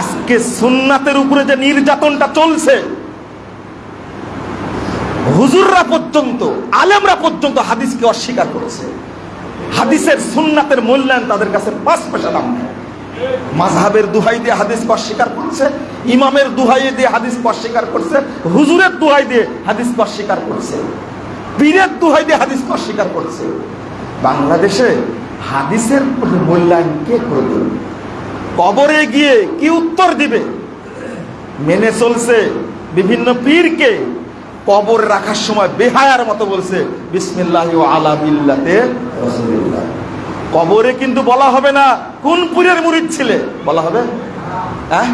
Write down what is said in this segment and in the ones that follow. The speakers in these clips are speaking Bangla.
আজকে সুন্নাতের উপরে যে নির্যাতনটা চলছে, হুজুররা পর্যন্ত, আলেমরা পর্যন্ত হাদিসকে অস্বীকার করেছে। হাদিসের সুন্নাতের মূল্যায়ন তাদের কাছে পাঁচ পয়সা দাম মাঝহাবের দুহাই দিয়ে হাদিসকে অস্বীকার করছে, ইমামের দুহাই দিয়ে হাদিসকে অস্বীকার করছে, হুজুরের দুহাই দিয়ে হাদিসকে অস্বীকার করছে, পীরের দুহাই দিয়ে হাদিসকে অস্বীকার করছে। বাংলাদেশে হাদিসের মূল্যায়ন কে করবে কবরে গিয়ে কি উত্তর দিবে? মেনে চলছে বিভিন্ন পীরকে কবর রাখার সময় বেহায়ার মতো বলছে, বিসমিল্লাহ আলা বিল্লাতে কবরে কিন্তু বলা হবে না, কোন পুরের মুরিদ ছিলে? বলা হবে? হ্যাঁ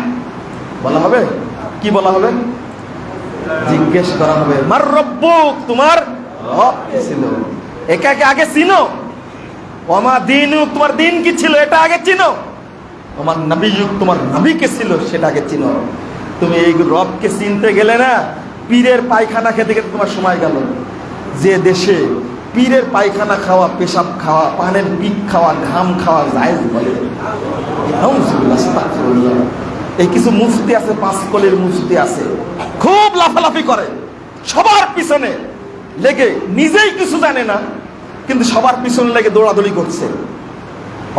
বলা হবে? কি বলা হবে? জিজ্ঞেস করা হবে, মার রব্বুক, তোমার ছিল? একাকে আগে চিনো। ওমা দিন তোমার দিন কি ছিল? এটা আগে চিনো। তোমার নবী যুগ তোমার নবী কে ছিল সেটা আগে চিনো। তুমি এই রবকে চিনতে গেলে না, পীরের পায়খানা খেতে খেতে তোমার সময় গেল। যে দেশে পীরের পায়খানা খাওয়া, পেশাব খাওয়া, পানের পিক খাওয়া, ঘাম খাওয়া জায়েজ বলে। এই কিছু মুফতি আছে পাঁচ কলের মুফতি আছে, খুব লাফালাফি করে। সবার পিছনে লেগে নিজেই কিছু জানে না, কিন্তু সবার পিছনে লেগে দৌড়াদৌড়ি করছে।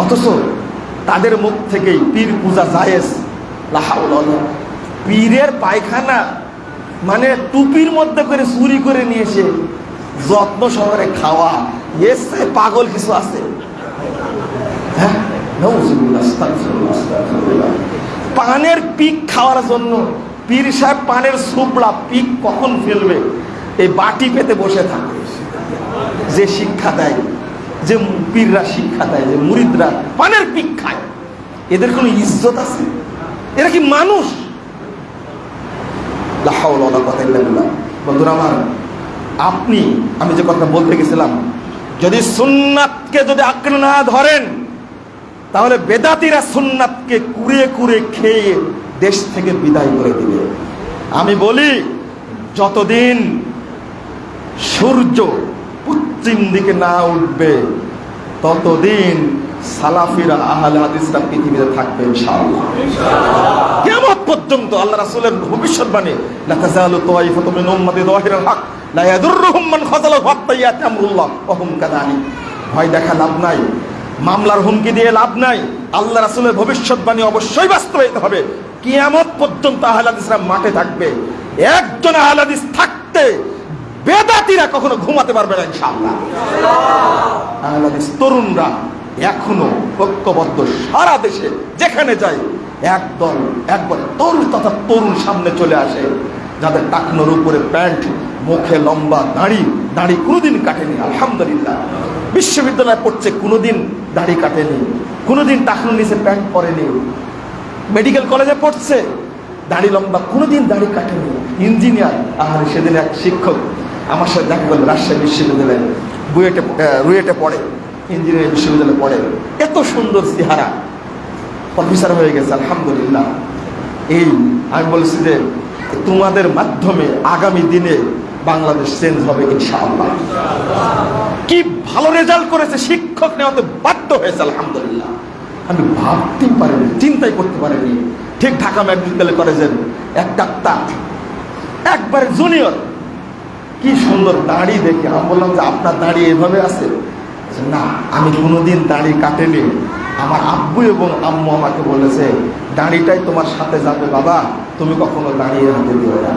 অথচ তাদের মুখ থেকেই পীর পূজা জায়েজ। লাহাউল পীরের পায়খানা মানে টুপির মধ্যে করে চুরি করে নিয়ে এসে যত্ন সহকারে খাওয়া। এসে পাগল কিছু আছে? হ্যাঁ? পানের পিক খাওয়ার জন্য পীর সাহেব পানের সুপড়া পিক কখন ফেলবে? এই বাটি পেতে বসে থাকে। যে শিক্ষা দেয়। যে পীররা শিক্ষা দেয়, যে মুরিদরা পানের পিক খায়। এদের কোনো ইজ্জত আছে? এরা কি মানুষ। বন্ধুরা আমার, আপনি, আমি যে কথা বলতে গেছিলাম, যদি সুন্নাতকে যদি আঁকড়ে না ধরেন, তাহলে বেদাতিরা সুন্নাতকে কুড়ে কুড়ে খেয়ে দেশ থেকে বিদায় করে দিবে। আমি বলি, যতদিন সূর্য পশ্চিম দিকে না উঠবে ততদিন সালাফিরা আহলে হাদিসরা পৃথিবীতে থাকবে ইনশাআল্লাহ। কিয়ামত পর্যন্ত আল্লাহ রাসূলের ভবিষ্যৎবাণী লা তাজালু তাইফাতু মিন উম্মতি যাহিরাল হক লা ইয়াদুররুহুম মান খাযালাহু হাত্তা ইয়াতি আমরুল্লাহ ওয়া হুম কাযালিক ভয় দেখা লাভ নাই মামলার হুমকি দিয়ে লাভ নাই আল্লাহ রাসূলের ভবিষ্যৎবাণী অবশ্যই বাস্তবায়িত হবে। কিয়ামত পর্যন্ত আহলে হাদিসরা মাঠে থাকবে একজন আহলে হাদিস থাকতে বেদাতিরা কখনো ঘুমাতে পারবে না ইনশাআল্লাহ। তরুণরা এখনও ঐক্যবদ্ধ সারা দেশে, যেখানে যায় একদল, একবার তরুণ তথা তরুণ সামনে চলে আসে, যাদের টাকনোর উপরে প্যান্ট, মুখে লম্বা দাড়ি দাড়ি কোনোদিন কাটেনি, আলহামদুলিল্লাহ। বিশ্ববিদ্যালয়ে পড়ছে, কোনোদিন দাড়ি কাটেনি, কোনোদিন টাকনোর নিচে প্যান্ট পরেনি। মেডিকেল কলেজে পড়ছে, দাড়ি লম্বা, কোনোদিন দাড়ি কাটেনি। ইঞ্জিনিয়ার আর সেদিন এক শিক্ষক আমার সাথে দেখা করল রাজশাহী বিশ্ববিদ্যালয়ে বুয়েটে রুয়েটে পড়ে, ইঞ্জিনিয়ারিং বিশ্ববিদ্যালয়ে পড়ে। এত সুন্দর চেহারা। প্রফেসর হয়ে গেছে, আলহামদুলিল্লাহ। এই, আমি বলছি যে, তোমাদের মাধ্যমে আগামী দিনে বাংলাদেশ চেঞ্জ হবে ইনশাআল্লাহ। কি ভালো রেজাল্ট করেছে শিক্ষক নেওয়াতে বাধ্য হয়েছে, আলহামদুলিল্লাহ। আমি ভাবতেই পারিনি, চিন্তাই করতে পারিনি। ঠিক ঢাকা মেডিকেল কলেজের এক ডাক্তার, একবারে জুনিয়র কি সুন্দর দাড়ি দেখে। আমি বললাম যে, আপনার দাড়ি এভাবে আছে? না, আমি কোনোদিন দাড়ি কাটেনি। আমার আব্বু এবং আম্মু আমাকে বলেছে, দাড়িটাই তোমার সাথে যাবে, বাবা। তুমি কখনো দাঁড়িয়ে হাতে দিও না।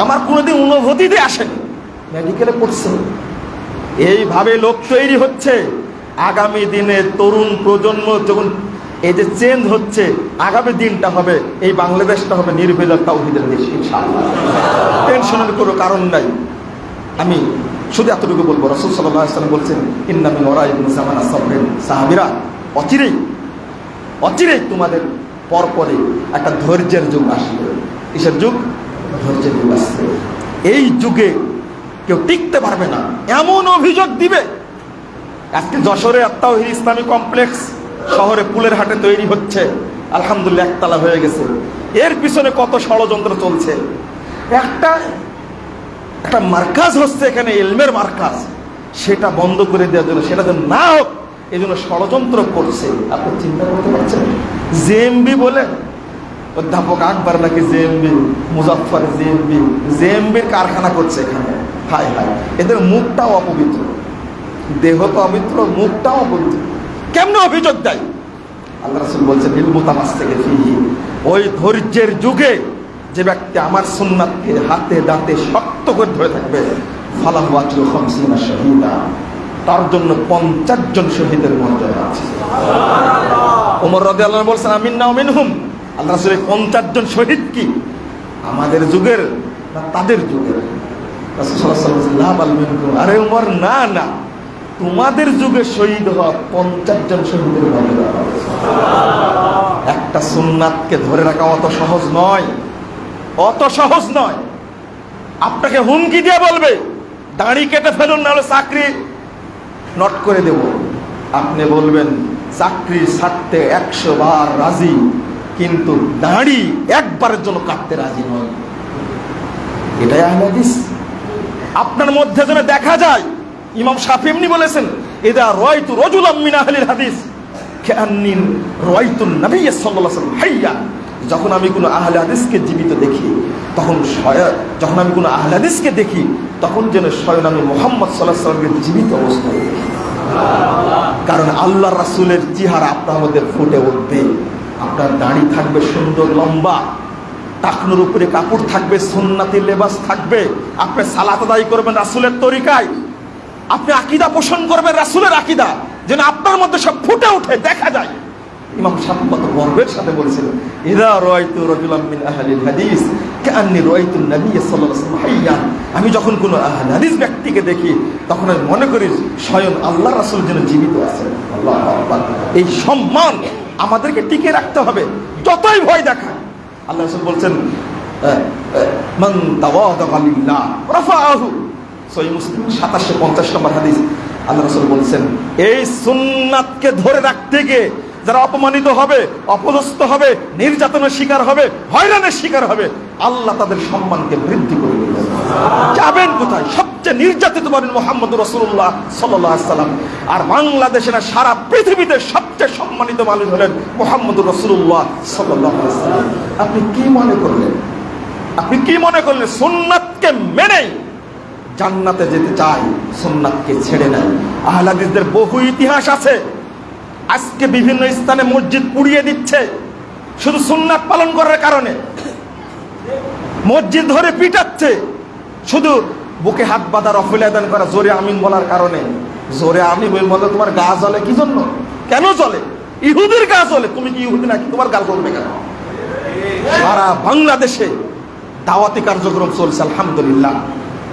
আমার কোনোদিন অনুভূতিতে আসেনি। মেডিকেলে পড়ছে। এইভাবে লোক তৈরি হচ্ছে। আগামী দিনে তরুণ প্রজন্ম যখন এই যে চেঞ্জ হচ্ছে, আগামী দিনটা হবে, এই বাংলাদেশটা হবে নির্ভেজাল তাওহিদের দেশ টেনশনের কোনো কারণ নাই। আমি শুধু এতটুকু বলব, রসুল সাল্লাম বলছেন ইন্নামি ওরা ইবনু জামানা সাহাবিরা, অচিরেই অচিরেই তোমাদের পরপরে একটা ধৈর্যের যুগ আসবে। কিসের যুগ? ধৈর্যের যুগ আসবে। এই যুগে কেউ টিকতে পারবে না। এমন অভিযোগ দিবে। আজকে যশোরে আত্মাহির ইসলামী কমপ্লেক্স শহরে পুলের হাটে তৈরি হচ্ছে। আলহামদুলিল্লাহ, একতলা হয়ে গেছে। এর পিছনে কত ষড়যন্ত্র চলছে। একটা একটা মার্কাজ হচ্ছে এখানে এলমের মার্কাজ। সেটা বন্ধ করে দেওয়ার জন্য, সেটা যেন না হোক, এই জন্য ষড়যন্ত্র করছে। আপনি চিন্তা করতে পারছেন? জেএমবি বলে? অধ্যাপক আকবর নাকি জেএমবি? মুজাফর জেএমবি? জেএমবির কারখানা করছে এখানে। হায় হায়, এদের মুখটাও অপবিত্র। দেহ তো অপবিত্র, মুখটাও অপবিত্র। কেমন অভিযোগ দেয়? আল্লাহ রসুল বলছেন ইলমুতামাস থেকে ফিহি। ওই ধৈর্যের যুগে যে ব্যক্তি আমার সুন্নাতকে হাতে, দাঁতে শক্ত করে ধরে থাকবে ফালাহুয়াচু খমসিনা শহীদা। তার জন্য পঞ্চাশ জন শহীদের মর্যাদা আছে। ওমর রদে আল্লাহ বলছেন, আমিন না মিনহুম আল্লাহ রসুলের পঞ্চাশ জন শহীদ কি? আমাদের যুগের না তাদের যুগের। আরে উমর না না। তোমাদের যুগে শহীদ হওয়া পঞ্চাশ জন শহীদের মর্যাদা। একটা সুন্নাতকে ধরে রাখা অত সহজ নয়। অত সহজ নয়। আপনাকে হুমকি দিয়ে বলবে, দাড়ি কেটে ফেলুন, নাহলে চাকরি নট করে দেব। আপনি বলবেন, চাকরি ছাড়তে একশো বার রাজি, কিন্তু দাঁড়ি একবারের জন্য কাটতে রাজি নয়। এটাই আহলাদিস আপনার মধ্যে যেন দেখা যায়, ইমাম সাফি এমনি বলেছেন এদা রয়তু রজুল আমিন আহলিল হাদিস। কেআন্নিন রয়তুন নবী ওয়াসাল্লাম, হাইয়া। যখন আমি কোনো আহলে হাদিসকে জীবিত দেখি, তখন যখন আমি কোনো আহলে হাদিসকে দেখি, তখন যেন স্বয়ং আমি মোহাম্মদ সাল্লাহ সাল্লামকে জীবিত অবস্থায় দেখি। কারণ আল্লাহ রাসূলের চেহারা আপনার মধ্যে ফুটে উঠবে। আপনার দাড়ি থাকবে সুন্দর, লম্বা। টাকনুর উপরে কাপড় থাকবে সুন্নাতি লেবাস থাকবে। আপনি সালাত আদায় করবেন রাসূলের তরিকায়। আপনি আকিদা পোষণ করবেন রাসূলের আকিদা। যেন আপনার মধ্যে সব ফুটে ওঠে, দেখা যায়। ইমাম সাহেব গর্বের সাথে বলেছিলেন ইদা রাআইতু রাজুলাম মিন আহলিল হাদিস, কাআন্নি রাআইতু নবী সাল্লাল্লাহু আলাইহি আমি যখন কোনো আহলে হাদিস ব্যক্তিকে দেখি, তখন আমি মনে করি স্বয়ং আল্লাহ রাসূল যেন জীবিত আছেন। আল্লাহু এই সম্মান আমাদেরকে টিকে রাখতে হবে, যতই ভয় দেখায় আল্লাহ রাসূল বলছেন মান তাওয়াদা লিল্লাহ, রাফাআহু। সহি মুসলিম, সাতাশশো পঞ্চাশ নম্বর হাদিস। আল্লাহ রসুল বলছেন, এই সুন্নাতকে ধরে রাখতে গিয়ে যারা অপমানিত হবে, অপদস্থ হবে, নির্যাতনের শিকার হবে, হয়রানের শিকার হবে, আল্লাহ তাদের সম্মানকে বৃদ্ধি করে যাবেন কোথায়? সবচেয়ে নির্যাতিত পাবেন মোহাম্মদ রসুল্লাহ সাল্লাম। আর বাংলাদেশে না, সারা পৃথিবীতে সবচেয়ে সম্মানিত মানুষ হলেন মোহাম্মদ রসুল্লাহ সাল্লাহ আপনি কি মনে করলেন? আপনি কি মনে করলেন সুন্নাতকে মেনেই জান্নাতে যেতে চাই সুন্নাতকে ছেড়ে নেয়? আহলাদিসদের বহু ইতিহাস আছে। আজকে বিভিন্ন স্থানে মসজিদ পুড়িয়ে দিচ্ছে। শুধু সুন্নাত পালন করার কারণে। মসজিদ ধরে পিটাচ্ছে। শুধু বুকে হাত বাঁধার রফুল আদান করা, জোরে আমিন বলার কারণে। জোরে আমি বলতে তোমার গা জ্বলে, কি জন্য? কেন জ্বলে? ইহুদির গা জ্বলে। তুমি কি ইহুদি নাকি? তোমার গাল জ্বলবে কেন? সারা বাংলাদেশে দাওয়াতি কার্যক্রম চলছে, আলহামদুলিল্লাহ।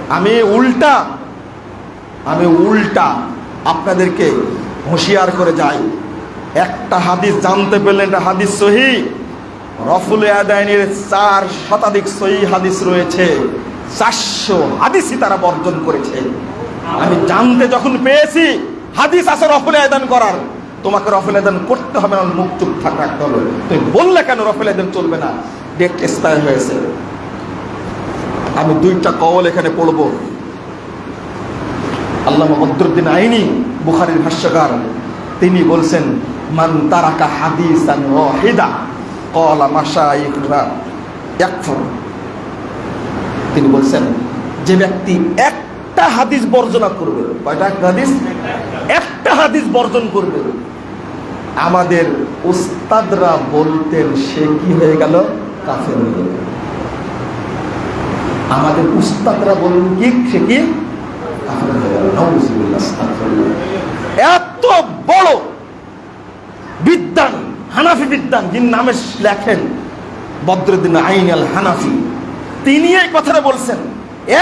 আমি উল্টা আমি উল্টা আপনাদেরকে হুঁশিয়ার করে যাই। একটা হাদিস জানতে পেলেন, এটা হাদিস সহি। রফুল আদায়নের চার শতাধিক সহি হাদিস রয়েছে। চারশো হাদিসই তারা বর্জন করেছে। আমি জানতে যখন পেয়েছি, হাদিস আছে রফুল আদান করার। তোমাকে রফুল আদান করতে হবে না মুখ চুপ থাক, রাখতে হবে। তুমি বললে কেন রফুল আদান চলবে না? ডেট এক্সপায়ার হয়েছে। আমি দুইটা কওয়াল এখানে পড়ব। আল্লাহ বদরুদ্দিন আইনি, বুখারীর ভাষ্যকার। তিনি বলছেন মান তারাকা হাদিসান ওয়াহিদা, ক্বালা মাশাইখরা ইয়াকফুর। তিনি বলছেন, যে ব্যক্তি একটা হাদিস বর্জনা করবে, কয়টা হাদিস? একটা হাদিস বর্জন করবে। আমাদের উস্তাদরা বলতেন, সে কি হয়ে গেল? কাফের হয়ে গেল। আমাদের উস্তাদরা বলুন কি? সে কি। এত বড় বিদ্যান হানাফি বিদ্যান যিনি নামে লেখেন, বদরুদ্দিন আইন আল হানাফি। তিনি এই কথাটা বলছেন,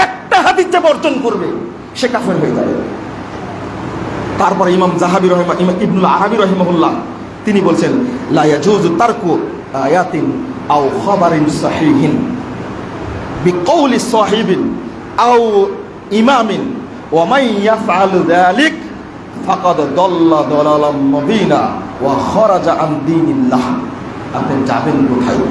একটা হাদিস যে বর্জন করবে, সে কাফের হয়ে যাবে। তারপরে ইমাম জাহাবি রহমা, ইমাম ইবনুল আরবি রহিমহুল্লাহ, তিনি বলছেন, লা ইয়াজুজু তারকু আয়াতিন আও খাবারিন সাহিহিন, বিকৌলি সাহিবিন আও ইমামিন ওয়ামাই ইয়াফআলু যালিক ফাকাদ দাল্লা দালালাম মুবিনা। ওয়া খারাজা আন দীনিল্লাহ। আপনি যাবেন কোথায়?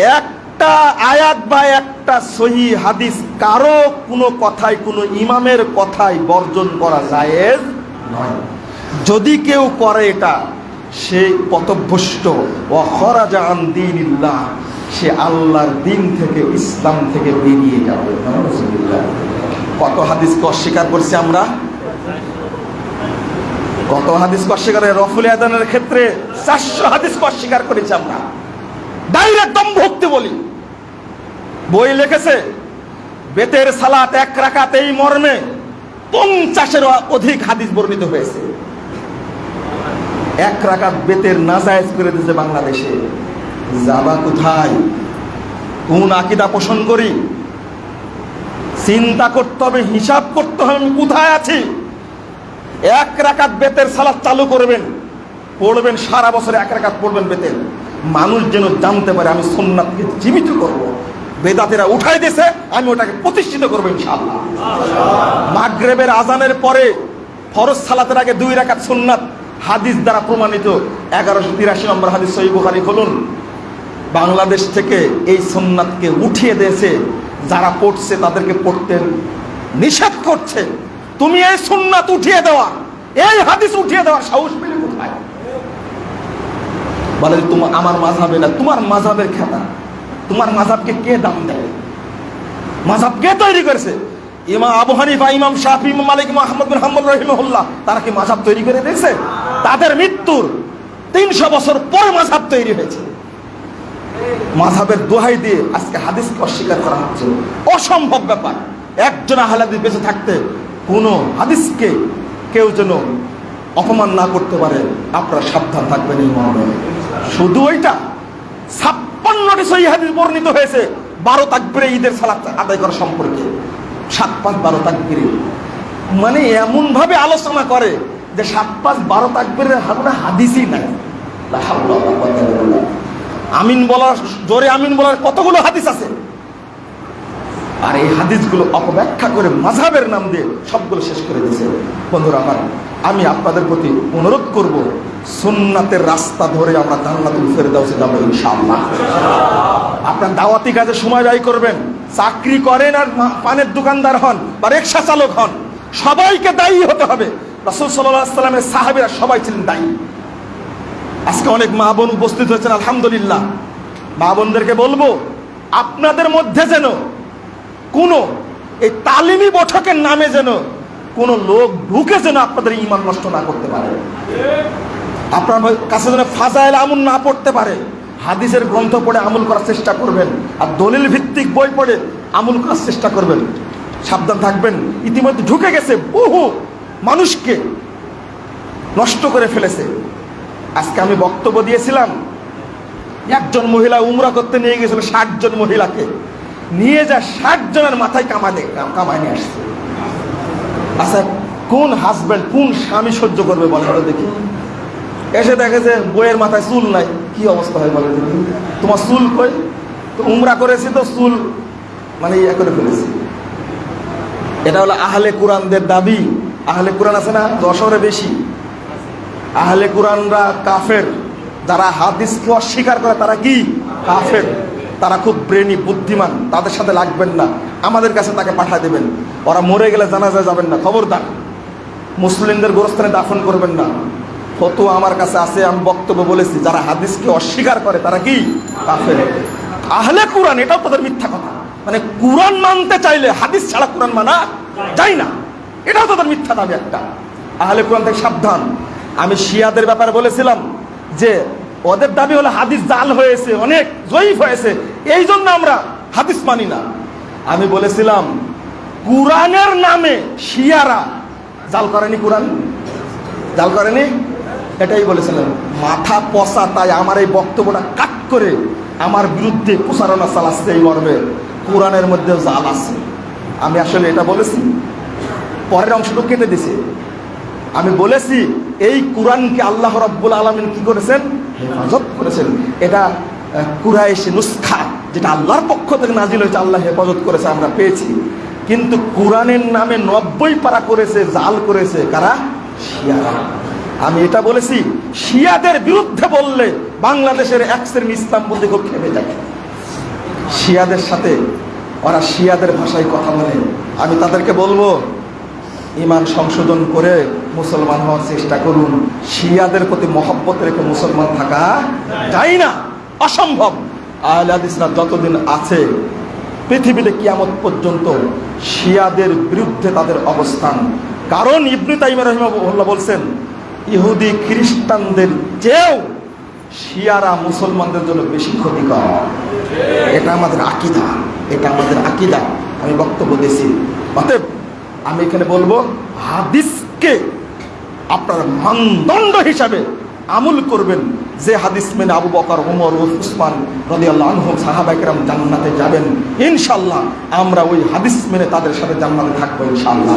একটা আয়াত বা একটা সহি হাদিস কারও কোনো কথাই কোনো ইমামের কথাই বর্জন করা জায়েজ নয়। যদি কেউ করে এটা, সে পথভ্রষ্ট। ও খরাজা আন দিনিল্লাহ, সে আল্লাহর দিন থেকে, ইসলাম থেকে বেরিয়ে যাবে। কত হাদিসকে অস্বীকার করছি আমরা? কত হাদিসকে অস্বীকার রফুল আদানের ক্ষেত্রে চারশো হাদিসকে অস্বীকার করেছি আমরা। ডাইরেক্ট দম ভক্তি বলি। বই লিখেছে, বেতের সালাত এক রাকাত এই মর্মে পঞ্চাশের অধিক হাদিস বর্ণিত হয়েছে। এক রাকাত বেতের নাজায়েজ করে দিয়েছে বাংলাদেশে। যাবা কোথায়? কোন আকিদা পোষণ করি? চিন্তা করতে হবে, হিসাব করতে হবে, আমি কোথায় আছি? এক রাকাত বেতের সালাদ চালু করবেন, পড়বেন, সারা বছর এক রাকাত পড়বেন বেতের। মানুষ যেন জানতে পারে, আমি সোননাথকে জীবিত করব। বেদাতেরা উঠাই দিয়েছে, আমি ওটাকে প্রতিষ্ঠিত করব ইনশাআল্লাহ। মাগরেবের আজানের পরে ফরজ সালাতের আগে দুই রাকাত সুন্নাত, হাদিস দ্বারা প্রমাণিত। এগারোশো তিরাশি নম্বর হাদিস সহি বুখারি, খুলুন। বাংলাদেশ থেকে এই সুন্নাতকে উঠিয়ে দিয়েছে, যারা পড়ছে তাদেরকে পড়তে নিষেধ করছে। তুমি এই সুন্নাত উঠিয়ে দেওয়া, এই হাদিস উঠিয়ে দেওয়ার সাহস পেলে কোথায়? বলে তোমার আমার মাঝাবে না তোমার মাঝাবের খেতা। তোমার মাঝাবকে কে দাম দেয়? মাঝাব কে তৈরি করেছে? ইমাম আবু হানিফা, ইমাম শাফি, ইমাম মালিক, ইমাম বিন হাম্বল রহিমহুল্লাহ, তারা কি মাঝাব তৈরি করে দিয়েছে? তাদের মৃত্যুর তিনশো বছর পর মাঝাব তৈরি হয়েছে। মাঝাবের দোহাই দিয়ে আজকে হাদিসকে অস্বীকার করা হচ্ছে। অসম্ভব ব্যাপার। একজন আহলাদি বেঁচে থাকতে কোনো হাদিসকে কেউ যেন অপমান না করতে পারে, আপনারা সাবধান থাকবেন এই মর্মে। শুধু ওইটা ছাপ্পান্নটি সহি হাদিস বর্ণিত হয়েছে বারো তাকবিরে ঈদের সালাত আদায় করা সম্পর্কে। সাত পাঁচ বারো তাকবিরে। মানে এমন ভাবে আলোচনা করে যে সাত পাঁচ বারো তাকবিরের কোনো হাদিসই নাই। আমিন বলার, জোরে আমিন বলার কতগুলো হাদিস আছে? আর এই হাদিসগুলো অপব্যাখ্যা করে মাঝাবের নাম দিয়ে সবগুলো শেষ করে দিয়েছে। বন্ধুরা আমার, আমি আপনাদের প্রতি অনুরোধ করব, সুন্নাতের রাস্তা ধরে আমরা জান্নাতুল ফেরদাউসে যাব ইনশাআল্লাহ। আপনার দাওয়াতি কাজে সময় ব্যয় করবেন, চাকরি করেন আর পানের দোকানদার হন বা রিক্সা চালক হন, সবাইকে দায়ী হতে হবে। রাসূল সাল্লামের সাহাবীরা সবাই ছিলেন দায়ী। আজকে অনেক মা বোন উপস্থিত হয়েছেন, আলহামদুলিল্লাহ। মা বোনদেরকে বলব, আপনাদের মধ্যে যেন কোনো এই তালিমি বৈঠকের নামে যেন কোনো লোক ঢুকে যেন আপনাদের ইমান নষ্ট না করতে পারে। আপনার কাছে যেন ফাজাইল আমল না পড়তে পারে। হাদিসের গ্রন্থ পড়ে আমল করার চেষ্টা করবেন আর দলিল ভিত্তিক বই পড়ে আমল করার চেষ্টা করবেন। সাবধান থাকবেন। ইতিমধ্যে ঢুকে গেছে বহু মানুষকে নষ্ট করে ফেলেছে। আজকে আমি বক্তব্য দিয়েছিলাম, একজন মহিলা উমরা করতে নিয়ে গেছিল ষাট জন মহিলাকে। নিয়ে যা ষাট জনের মাথায় কামাতে কামায় নিয়ে আসছে। আচ্ছা কোন হাজব্যান্ড কোন স্বামী সহ্য করবে বলেন তো দেখি। এসে দেখে যে বইয়ের মাথায় চুল নাই, কি অবস্থা হয় বলে দেখি। তোমার চুল কই? তো উমরা করেছি তো চুল মানে ইয়ে করে ফেলেছি। এটা হলো আহলে কোরআনদের দাবি। আহলে কোরআন আছে না? দশরে বেশি। আহলে কোরআনরা কাফের। যারা হাদিসকে অস্বীকার করে তারা কি? কাফের। তারা খুব ব্রেনি, বুদ্ধিমান, তাদের সাথে লাগবেন না। আমাদের কাছে তাকে পাঠিয়ে দেবেন। ওরা মরে গেলে জানাজা যাবেন না। খবরদার। মুসলিমদের গোরস্থানে দাফন করবেন না। ফতো আমার কাছে আছে, আমি বক্তব্য বলেছি। যারা হাদিসকে অস্বীকার করে, তারা কি? কাফের। আহলে কোরআন, এটাও তাদের মিথ্যা কথা। মানে কোরআন মানতে চাইলে, হাদিস ছাড়া কোরআন মানা যায় না। এটাও তাদের মিথ্যা দাবি একটা। আহলে কোরআন থেকে সাবধান। আমি শিয়াদের ব্যাপারে বলেছিলাম যে ওদের দাবি হলো হাদিস জাল হয়েছে, অনেক জয়ীফ হয়েছে। এই জন্য আমরা হাদিস মানি না। আমি বলেছিলাম, কোরআনের নামে শিয়ারা জাল করেনি কোরআন? জাল করেনি? এটাই বলেছিলেন মাথা পচা, তাই আমার এই বক্তব্যটা কাট করে আমার বিরুদ্ধে প্রচারণা চালাচ্ছে এই মর্মে। কোরআনের মধ্যে জাল আছে। আমি আসলে এটা বলেছি। পরের অংশটুকু কেটে দিছে। আমি বলেছি, এই কোরআনকে আল্লাহ রব্বুল আলমিন কি করেছেন? হেফাজত করেছেন। এটা কুরাইশি নুসখা, যেটা আল্লাহর পক্ষ থেকে নাজিল হয়েছে, আল্লাহ হেফাজত করেছে, আমরা পেয়েছি। কিন্তু কোরআনের নামে নব্বই পারা করেছে, জাল করেছে, কারা? শিয়ারা। আমি এটা বলেছি, শিয়াদের বিরুদ্ধে বললে বাংলাদেশের এক শ্রেণি ইসলাম বলতে খুব খেপে যায়। শিয়াদের সাথে ওরা শিয়াদের ভাষায় কথা বলে। আমি তাদেরকে বলব ইমান সংশোধন করে মুসলমান হওয়ার চেষ্টা করুন। শিয়াদের প্রতি মহব্বত রেখে মুসলমান থাকা যায় না, অসম্ভব। আহলে হাদিসরা যতদিন আছে, পৃথিবীতে কিয়ামত পর্যন্ত শিয়াদের বিরুদ্ধে তাদের অবস্থান। কারণ ইবনে তাইমা রহিমাহুল্লাহ বলছেন, ইহুদি খ্রিস্টানদের চেয়েও শিয়ারা মুসলমানদের জন্য বেশি ক্ষতিকর। এটা আমাদের আকিদা, এটা আমাদের আকিদা। আমি বক্তব্য দিয়েছি। অতএব আমি এখানে বলব, হাদিসকে আপনার মানদণ্ড হিসাবে আমল করবেন। যে হাদিস মেনে আবু বকর ওমর ও উসমান রাদিয়াল্লাহু সাহাবায়ে জান্নাতে যাবেন ইনশাল্লাহ আমরা ওই হাদিস মেনে তাদের সাথে জান্নাতে থাকব ইনশাল্লাহ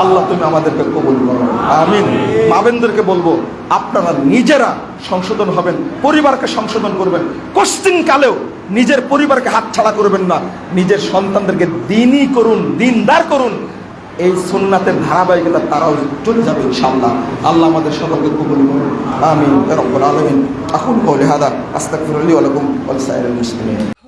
আল্লাহ তুমি আমাদেরকে কবুল করো। আমিন। মাবেনদেরকে বলব, আপনারা নিজেরা সংশোধন হবেন, পরিবারকে সংশোধন করবেন। কোশ্চিন কালেও নিজের পরিবারকে হাতছাড়া করবেন না। নিজের সন্তানদেরকে দিনই করুন, দিনদার করুন। এই সুন্নাতের ধারাবাহিকতা তারাও চলে যাবে ইনশাআল্লাহ। আল্লাহ আমাদের সকলকে কবুল করুন। আমিন। রব্বুল আলামিন। আকুল কওলি হাদা। আস্তাগফিরুল্লাহ ওয়া লাকুম ওয়া লিসাইরিল